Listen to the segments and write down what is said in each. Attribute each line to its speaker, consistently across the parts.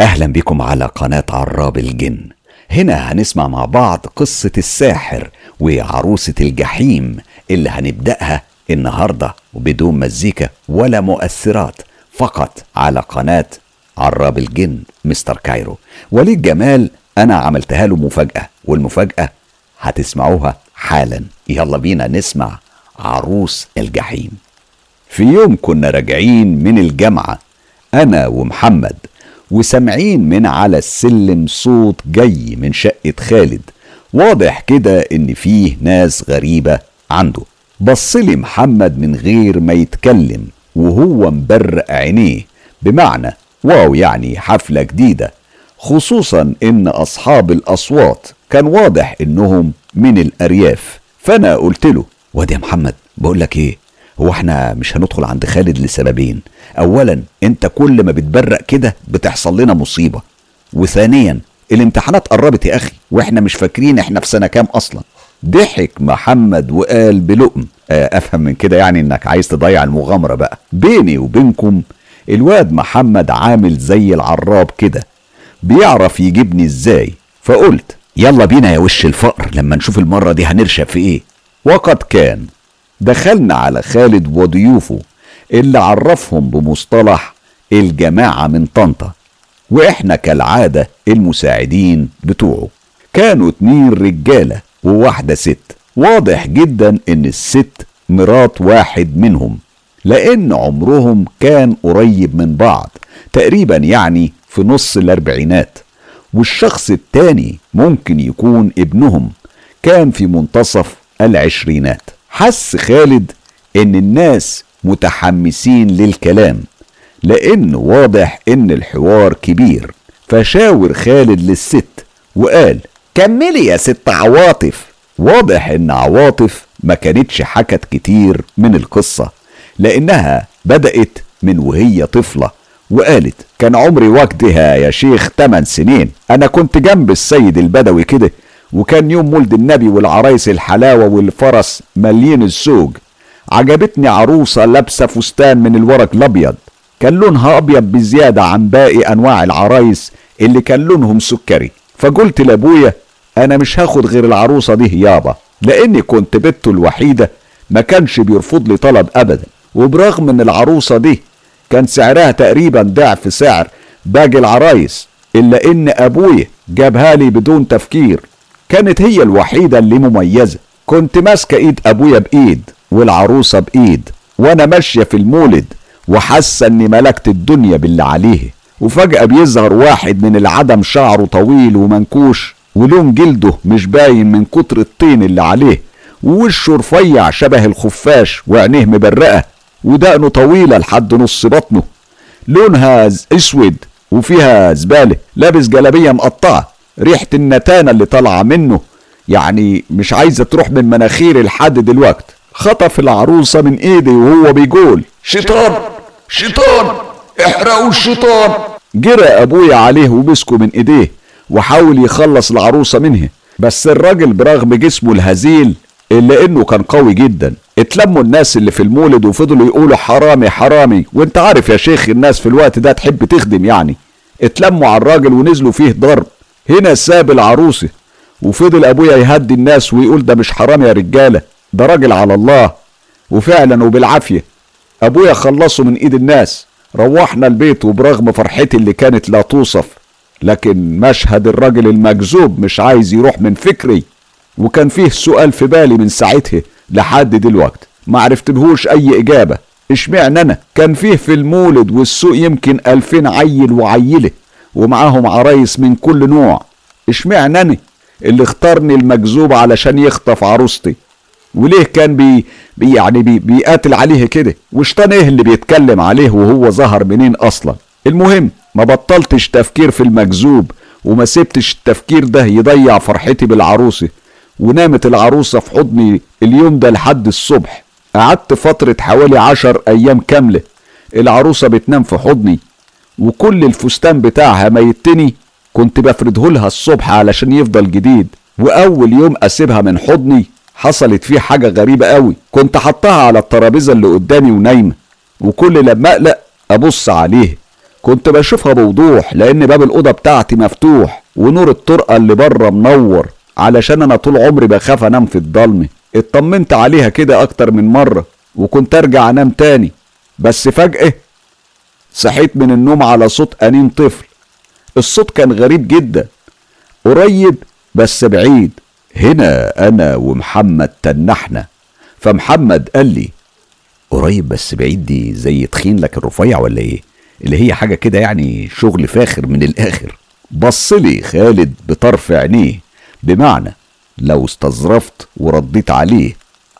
Speaker 1: أهلا بكم على قناة عراب الجن. هنا هنسمع مع بعض قصة الساحر وعروسة الجحيم اللي هنبدأها النهاردة وبدون مزيكا ولا مؤثرات فقط على قناة عراب الجن مستر كايرو. وليد جمال أنا عملتها له مفاجأة والمفاجأة هتسمعوها حالا. يلا بينا نسمع عروس الجحيم. في يوم كنا راجعين من الجامعة أنا ومحمد وسامعين من على السلم صوت جاي من شقة خالد. واضح كده إن فيه ناس غريبة عنده. بصلي محمد من غير ما يتكلم وهو مبرق عينيه. بمعنى واو يعني حفلة جديدة. خصوصا إن أصحاب الأصوات كان واضح إنهم من الأرياف. فأنا قلت له واد يا محمد بقول لك إيه؟ هو إحنا مش هندخل عند خالد لسببين. اولا أنت كل ما بتبرق كده بتحصل لنا مصيبة. وثانيا الامتحانات قربت يا أخي وإحنا مش فاكرين إحنا في سنة كام أصلا. ضحك محمد وقال بلقم. آه، أفهم من كده يعني إنك عايز تضيع المغامرة بقى. بيني وبينكم الواد محمد عامل زي العراب كده. بيعرف يجيبني إزاي؟ فقلت يلا بينا يا وش الفقر لما نشوف المرة دي هنرشب في إيه. وقد كان دخلنا على خالد وضيوفه اللي عرفهم بمصطلح الجماعة من طنطا وإحنا كالعادة المساعدين بتوعه. كانوا اتنين رجالة وواحدة ست. واضح جدا إن الست مرات واحد منهم لأن عمرهم كان قريب من بعض تقريبا يعني في نص الأربعينات. والشخص التاني ممكن يكون ابنهم كان في منتصف العشرينات. حس خالد إن الناس متحمسين للكلام لأن واضح إن الحوار كبير. فشاور خالد للست وقال كملي يا ست عواطف. واضح إن عواطف ما كانتش حكت كتير من القصة لأنها بدأت من وهي طفلة وقالت كان عمري وقتها يا شيخ 8 سنين أنا كنت جنب السيد البدوي كده وكان يوم مولد النبي والعرايس الحلاوة والفرس مليين السوق. عجبتني عروسة لابسة فستان من الورق الأبيض. كان لونها أبيض بزيادة عن باقي أنواع العرايس اللي كان لونهم سكري. فقلت لأبويا أنا مش هاخد غير العروسة دي يابا لأني كنت بنته الوحيدة ما كانش بيرفض لي طلب أبدا. وبرغم إن العروسة دي كان سعرها تقريبا ضعف سعر باقي العرايس إلا إن أبويا جابها لي بدون تفكير. كانت هي الوحيدة اللي مميزة. كنت ماسكة إيد أبويا بإيد والعروسة بإيد وأنا ماشية في المولد وحاسة إني ملكت الدنيا باللي عليه. وفجأة بيظهر واحد من العدم شعره طويل ومنكوش ولون جلده مش باين من كتر الطين اللي عليه ووشه رفيع شبه الخفاش وعينيه مبرقة ودقنه طويلة لحد نص بطنه. لونها أسود وفيها زبالة لابس جلابية مقطعة. ريحة النتانة اللي طالعة منه. يعني مش عايزة تروح من مناخيري لحد دلوقت. خطف العروسة من ايدي وهو بيقول شيطان! شيطان! احرقوا الشيطان! جرى أبويا عليه ومسكه من ايديه وحاول يخلص العروسة منه. بس الراجل برغم جسمه الهزيل إلا إنه كان قوي جدا. اتلموا الناس اللي في المولد وفضلوا يقولوا حرامي حرامي. وانت عارف يا شيخ الناس في الوقت ده تحب تخدم يعني. اتلموا على الراجل ونزلوا فيه ضرب. هنا ساب العروسة وفضل أبويا يهدي الناس ويقول ده مش حرام يا رجالة ده راجل على الله وفعلا وبالعافية. أبويا خلصه من إيد الناس روحنا البيت وبرغم فرحتي اللي كانت لا توصف لكن مشهد الراجل المجذوب مش عايز يروح من فكري. وكان فيه سؤال في بالي من ساعتها لحد دلوقت ما عرفتلهوش أي إجابة. إشمعنى أنا؟ كان فيه في المولد والسوق يمكن ألفين عيل وعيلة. ومعاهم عرايس من كل نوع. اشمعنى أنا اللي اختارني المجذوب علشان يخطف عروستي؟ وليه كان بي بي يعني بي بيقاتل عليه كده؟ وشطان إيه اللي بيتكلم عليه وهو ظهر منين أصلا؟ المهم ما بطلتش تفكير في المجذوب وما سبتش التفكير ده يضيع فرحتي بالعروسة. ونامت العروسة في حضني اليوم ده لحد الصبح. قعدت فترة حوالي عشر أيام كاملة. العروسة بتنام في حضني. وكل الفستان بتاعها ميتني كنت بفرده لها الصبح علشان يفضل جديد. وأول يوم أسيبها من حضني حصلت فيه حاجة غريبة قوي. كنت حطها على الترابيزة اللي قدامي ونايمة. وكل لما أقلق أبص عليه كنت بشوفها بوضوح لأن باب الأوضة بتاعتي مفتوح ونور الطرقة اللي بره منور. علشان أنا طول عمري بخاف أنام في الضلمة. اطمنت عليها كده أكتر من مرة وكنت أرجع أنام تاني. بس فجأة صحيت من النوم على صوت أنين طفل. الصوت كان غريب جدا. قريب بس بعيد. هنا أنا ومحمد تنحنا. فمحمد قال لي قريب بس بعيد دي زي تخين لك الرفيع ولا إيه؟ اللي هي حاجة كده يعني شغل فاخر من الآخر. بص لي خالد بطرف عينيه. بمعنى لو استظرفت ورديت عليه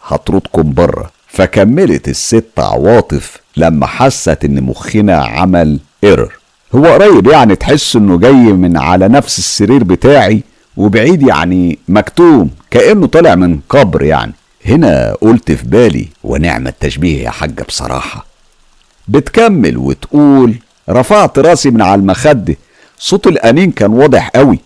Speaker 1: هطردكم بره. فكملت الست عواطف لما حست إن مخنا عمل ايرور هو قريب يعني تحس إنه جاي من على نفس السرير بتاعي وبعيد يعني مكتوم كأنه طالع من قبر يعني. هنا قلت في بالي ونعم التشبيه يا حاجة بصراحة. بتكمل وتقول رفعت راسي من على المخدة. صوت الأنين كان واضح قوي.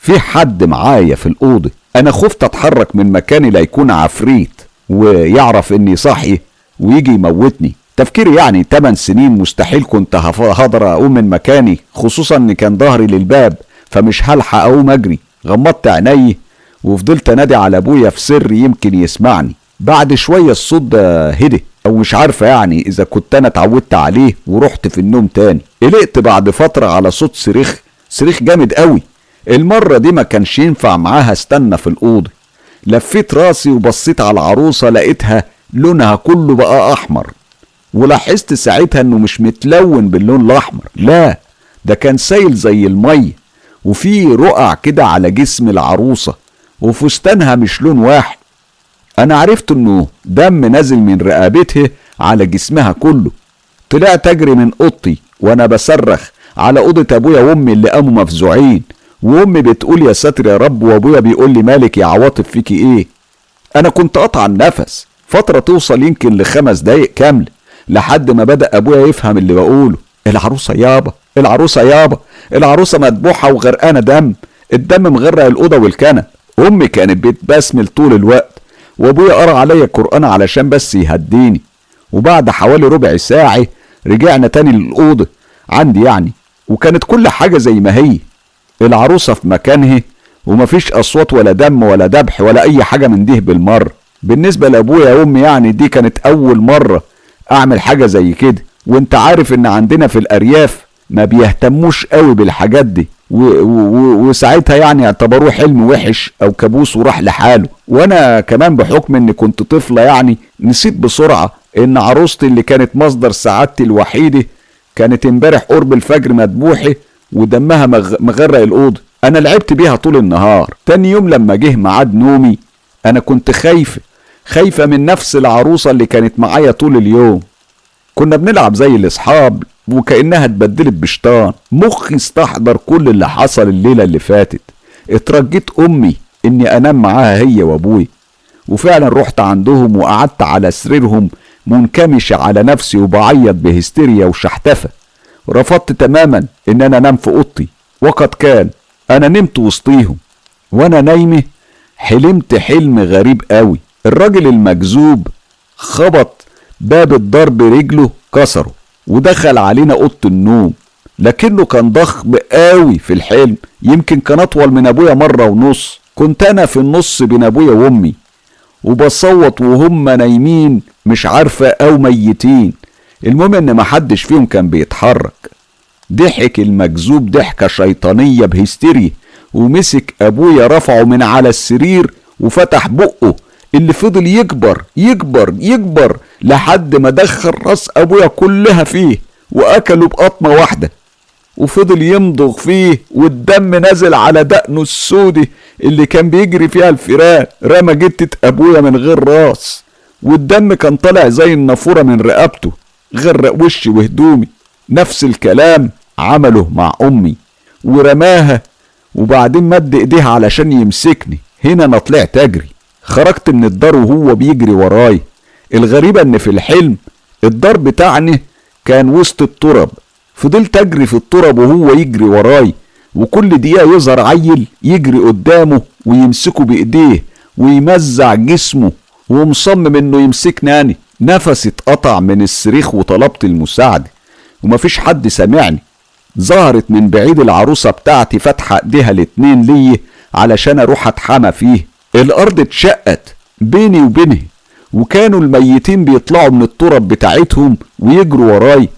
Speaker 1: في حد معايا في الأوضة. أنا خفت أتحرك من مكاني لا يكون عفريت ويعرف إني صاحي ويجي يموتني. تفكيري يعني 8 سنين مستحيل كنت هقدر أقوم من مكاني خصوصا إن كان ظهري للباب فمش هلحق أقوم أجري. غمضت عيني وفضلت أنادي على أبويا في سر يمكن يسمعني. بعد شوية الصوت ده هدي أو مش عارفة يعني إذا كنت أنا اتعودت عليه ورحت في النوم تاني. قلقت بعد فترة على صوت صريخ صريخ جامد قوي. المرة دي ما كانش ينفع معاها استنى في الأوضة. لفيت راسي وبصيت على العروسة لقيتها لونها كله بقى أحمر. ولاحظت ساعتها إنه مش متلون باللون الأحمر. لا ده كان سايل زي الميه وفي رقع كده على جسم العروسة وفستانها مش لون واحد. أنا عرفت إنه دم نازل من رقبتها على جسمها كله. طلعت أجري من أوضتي وأنا بصرخ على أوضة أبويا وأمي اللي قاموا مفزوعين. وأمي بتقول يا ساتر يا رب وأبويا بيقول لي مالك يا عواطف فيكي إيه؟ أنا كنت قطع النفس. فترة توصل يمكن لخمس دقايق كاملة. لحد ما بدأ أبويا يفهم اللي بقوله. العروسة يابا العروسة يابا العروسة مدبوحه وغرقانة دم. الدم مغرق الأوضة والكنب أمي كانت بتبسمل طول الوقت. وأبويا قرأ عليا القرآن علشان بس يهديني. وبعد حوالي ربع ساعة رجعنا تاني للأوضة. عندي يعني. وكانت كل حاجة زي ما هي. العروسة في مكانها ومفيش أصوات ولا دم ولا ذبح ولا أي حاجة من دي بالمرة. بالنسبة لأبويا وأمي يعني دي كانت أول مرة. أعمل حاجة زي كده. وأنت عارف إن عندنا في الأرياف ما بيهتموش قوي بالحاجات دي. وساعتها يعني اعتبروه حلم وحش أو كابوس وراح لحاله. وأنا كمان بحكم إني كنت طفلة يعني نسيت بسرعة إن عروستي اللي كانت مصدر سعادتي الوحيدة كانت إمبارح قرب الفجر مدبوحه ودمها مغرق الأوضة. أنا لعبت بيها طول النهار. تاني يوم لما جه ميعاد نومي أنا كنت خايفه خايفة من نفس العروسة اللي كانت معايا طول اليوم. كنا بنلعب زي الأصحاب وكأنها اتبدلت بشطان مخي استحضر كل اللي حصل الليلة اللي فاتت. اترجيت أمي إني أنام معاها هي وأبوي. وفعلا رحت عندهم وقعدت على سريرهم منكمش على نفسي وبعيط بهستيريا وشحتفة. رفضت تماما إن أنا أنام في أوضتي. وقد كان أنا نمت وسطيهم. وأنا نايمة حلمت حلم غريب قوي. الراجل المجذوب خبط باب الضرب رجله كسره ودخل علينا أوضة النوم لكنه كان ضخم قوي في الحلم يمكن كان أطول من أبويا مرة ونص. كنت أنا في النص بين أبويا وأمي وبصوت وهم نايمين مش عارفة أو ميتين. المهم إن محدش فيهم كان بيتحرك. ضحك المجذوب ضحكة شيطانية بهستيريا ومسك أبويا رفعه من على السرير وفتح بقه. اللي فضل يكبر يكبر يكبر لحد ما دخل راس أبويا كلها فيه واكله بقطمة واحدة. وفضل يمضغ فيه والدم نازل على دقنه السودي اللي كان بيجري فيها الفيران. رمى جتة أبويا من غير راس. والدم كان طالع زي النافورة من رقبته غرق وشي وهدومي. نفس الكلام عمله مع أمي. ورماها وبعدين مد إيديها علشان يمسكني. هنا أنا طلعت أجري. خرجت من الدار وهو بيجري وراي. الغريبة إن في الحلم الدار بتاعنا كان وسط الترب فضلت أجري في الترب وهو يجري وراي. وكل دقيقة يظهر عيل يجري قدامه ويمسكه بإيديه ويمزع جسمه ومصمم إنه يمسكني أنا نفسي اتقطع من الصريخ وطلبت المساعدة. ومفيش حد سامعني. ظهرت من بعيد العروسة بتاعتي فاتحة إيديها الاتنين لي علشان أروح اتحمى فيه. الأرض اتشقت بيني وبينه وكانوا الميتين بيطلعوا من التراب بتاعتهم ويجروا وراي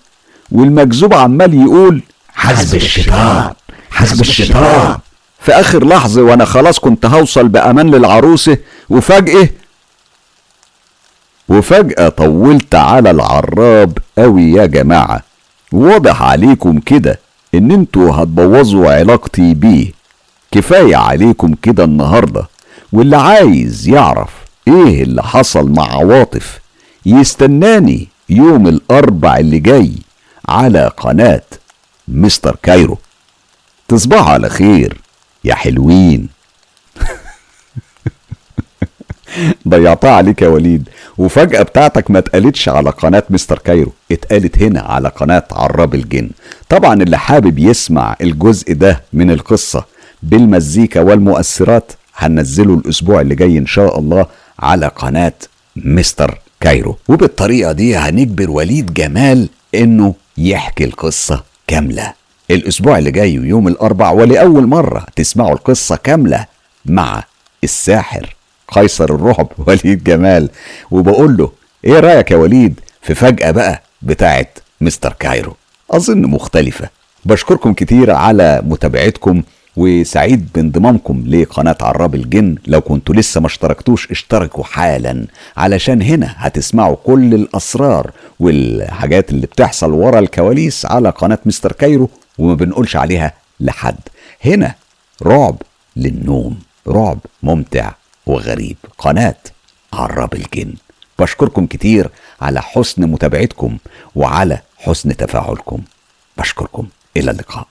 Speaker 1: والمكذوب عمال يقول
Speaker 2: حسب الشيطان حسب الشيطان.
Speaker 1: في آخر لحظة وأنا خلاص كنت هوصل بأمان للعروسة وفجأة وفجأة طولت على العراب قوي يا جماعة. واضح عليكم كده إن أنتوا هتبوظوا علاقتي بيه. كفاية عليكم كده النهاردة. واللي عايز يعرف إيه اللي حصل مع عواطف يستناني يوم الأربع اللي جاي على قناة مستر كايرو. تصبحوا على خير يا حلوين. ضيعتها عليك يا وليد وفجأة بتاعتك ما اتقالتش على قناة مستر كايرو اتقالت هنا على قناة عراب الجن. طبعا اللي حابب يسمع الجزء ده من القصة بالمزيكا والمؤثرات هننزله الأسبوع اللي جاي إن شاء الله على قناة مستر كايرو. وبالطريقة دي هنجبر وليد جمال إنه يحكي القصة كاملة. الأسبوع اللي جاي ويوم الأربع ولأول مرة تسمعوا القصة كاملة مع الساحر قيصر الرعب وليد جمال. وبقول له إيه رأيك يا وليد في فجأة بقى بتاعت مستر كايرو؟ أظن مختلفة. بشكركم كتير على متابعتكم. وسعيد بانضمامكم لقناة عراب الجن. لو كنتوا لسه ما اشتركتوش اشتركوا حالا. علشان هنا هتسمعوا كل الأسرار والحاجات اللي بتحصل ورا الكواليس على قناة مستر كايرو وما بنقولش عليها لحد. هنا رعب للنوم رعب ممتع وغريب. قناة عراب الجن. بشكركم كتير على حسن متابعتكم وعلى حسن تفاعلكم. بشكركم. إلى اللقاء.